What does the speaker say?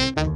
Bye.